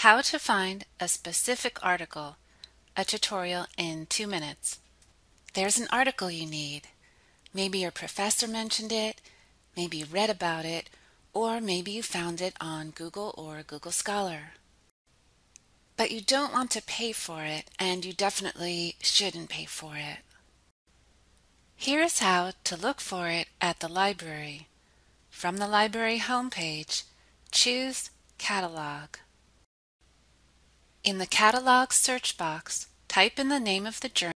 How to find a specific article, a tutorial in two minutes. There's an article you need. Maybe your professor mentioned it, maybe you read about it, or maybe you found it on Google or Google Scholar. But you don't want to pay for it, and you definitely shouldn't pay for it. Here's how to look for it at the library. From the library homepage, choose Catalog. In the Catalog search box, type in the name of the journal